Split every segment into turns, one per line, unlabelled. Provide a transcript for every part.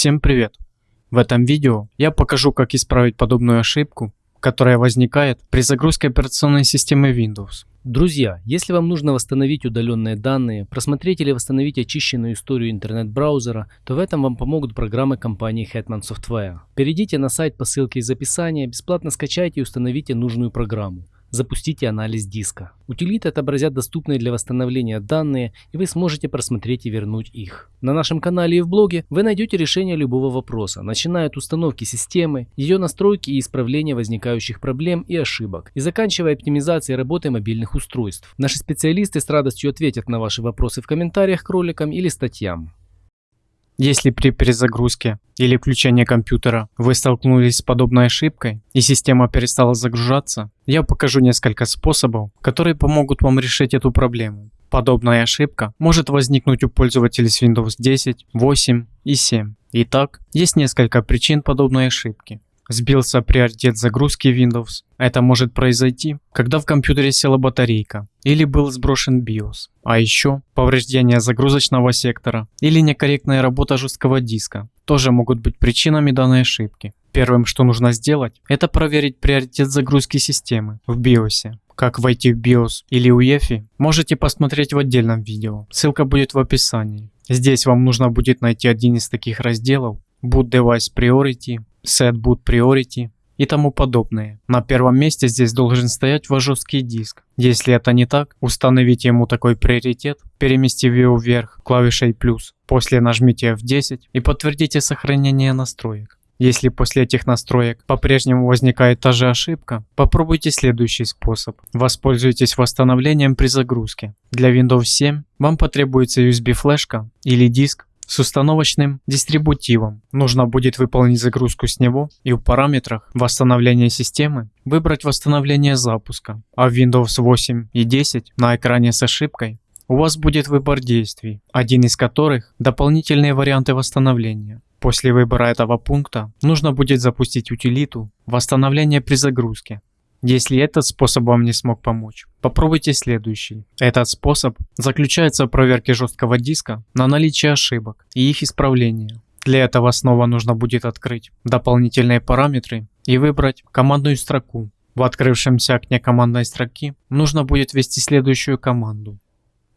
Всем привет! В этом видео я покажу как исправить подобную ошибку, которая возникает при загрузке операционной системы Windows.
Друзья, если вам нужно восстановить удаленные данные, просмотреть или восстановить очищенную историю интернет-браузера, то в этом вам помогут программы компании Hetman Software. Перейдите на сайт по ссылке из описания, бесплатно скачайте и установите нужную программу. Запустите анализ диска. Утилиты отобразят доступные для восстановления данные, и вы сможете просмотреть и вернуть их. На нашем канале и в блоге вы найдете решение любого вопроса, начиная от установки системы, ее настройки и исправления возникающих проблем и ошибок, и заканчивая оптимизацией работы мобильных устройств. Наши специалисты с радостью ответят на ваши вопросы в комментариях к роликам или статьям.
Если при перезагрузке или включении компьютера вы столкнулись с подобной ошибкой и система перестала загружаться, я покажу несколько способов, которые помогут вам решить эту проблему. Подобная ошибка может возникнуть у пользователей с Windows 10, 8 и 7. Итак, есть несколько причин подобной ошибки. Сбился приоритет загрузки Windows. Это может произойти, когда в компьютере села батарейка или был сброшен BIOS. А еще повреждение загрузочного сектора или некорректная работа жесткого диска тоже могут быть причинами данной ошибки. Первым, что нужно сделать, это проверить приоритет загрузки системы в BIOS. Как войти в BIOS или UEFI, можете посмотреть в отдельном видео, ссылка будет в описании. Здесь вам нужно будет найти один из таких разделов Boot Device Priority, Set Boot Priority и тому подобное. На первом месте здесь должен стоять ваш жесткий диск. Если это не так, установите ему такой приоритет, переместив его вверх клавишей плюс. После нажмите F10 и подтвердите сохранение настроек. Если после этих настроек по-прежнему возникает та же ошибка, попробуйте следующий способ. Воспользуйтесь восстановлением при загрузке. Для Windows 7 вам потребуется USB флешка или диск с установочным дистрибутивом. Нужно будет выполнить загрузку с него и в параметрах восстановления системы выбрать восстановление запуска, а в Windows 8 и 10 на экране с ошибкой у вас будет выбор действий, один из которых дополнительные варианты восстановления. После выбора этого пункта нужно будет запустить утилиту восстановление при загрузке если этот способ вам не смог помочь, попробуйте следующий. Этот способ заключается в проверке жесткого диска на наличие ошибок и их исправления. Для этого снова нужно будет открыть дополнительные параметры и выбрать командную строку. В открывшемся окне командной строки нужно будет ввести следующую команду.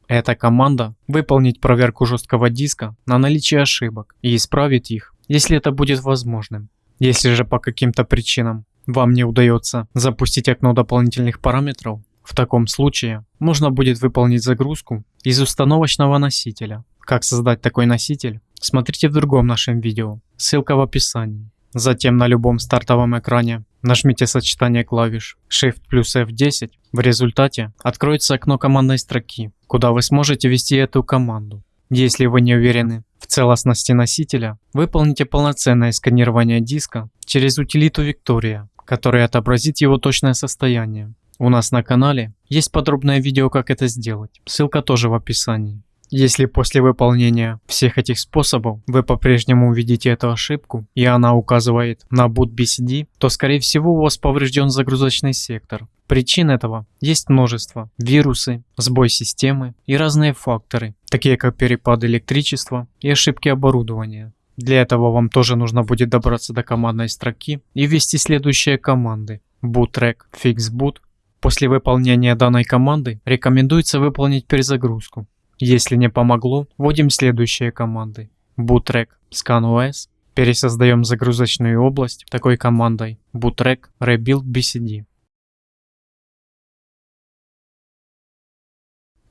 Эта команда выполнит проверку жесткого диска на наличие ошибок и исправит их, если это будет возможным. Если же по каким-то причинам вам не удается запустить окно дополнительных параметров, в таком случае нужно будет выполнить загрузку из установочного носителя. Как создать такой носитель, смотрите в другом нашем видео, ссылка в описании. Затем на любом стартовом экране нажмите сочетание клавиш Shift плюс F10. В результате откроется окно командной строки, куда вы сможете ввести эту команду. Если вы не уверены в целостности носителя, выполните полноценное сканирование диска через утилиту Victoria который отобразит его точное состояние. У нас на канале есть подробное видео, как это сделать. Ссылка тоже в описании. Если после выполнения всех этих способов вы по-прежнему увидите эту ошибку и она указывает на boot BCD, то скорее всего у вас поврежден загрузочный сектор. Причин этого есть множество. Вирусы, сбой системы и разные факторы, такие как перепад электричества и ошибки оборудования. Для этого вам тоже нужно будет добраться до командной строки и ввести следующие команды. bootrec fixboot. После выполнения данной команды рекомендуется выполнить перезагрузку. Если не помогло, вводим следующие команды. bootrec scanOS. Пересоздаем загрузочную область такой командой bootrec rebuild bcd.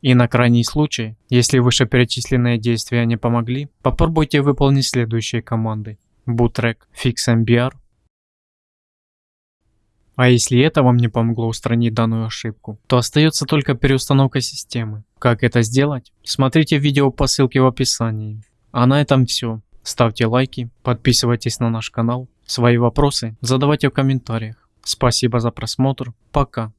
И на крайний случай, если вышеперечисленные действия не помогли, попробуйте выполнить следующие команды. bootrec fixmbr. А если это вам не помогло устранить данную ошибку, то остается только переустановка системы. Как это сделать? Смотрите видео по ссылке в описании. А на этом все. Ставьте лайки, подписывайтесь на наш канал. Свои вопросы задавайте в комментариях. Спасибо за просмотр. Пока.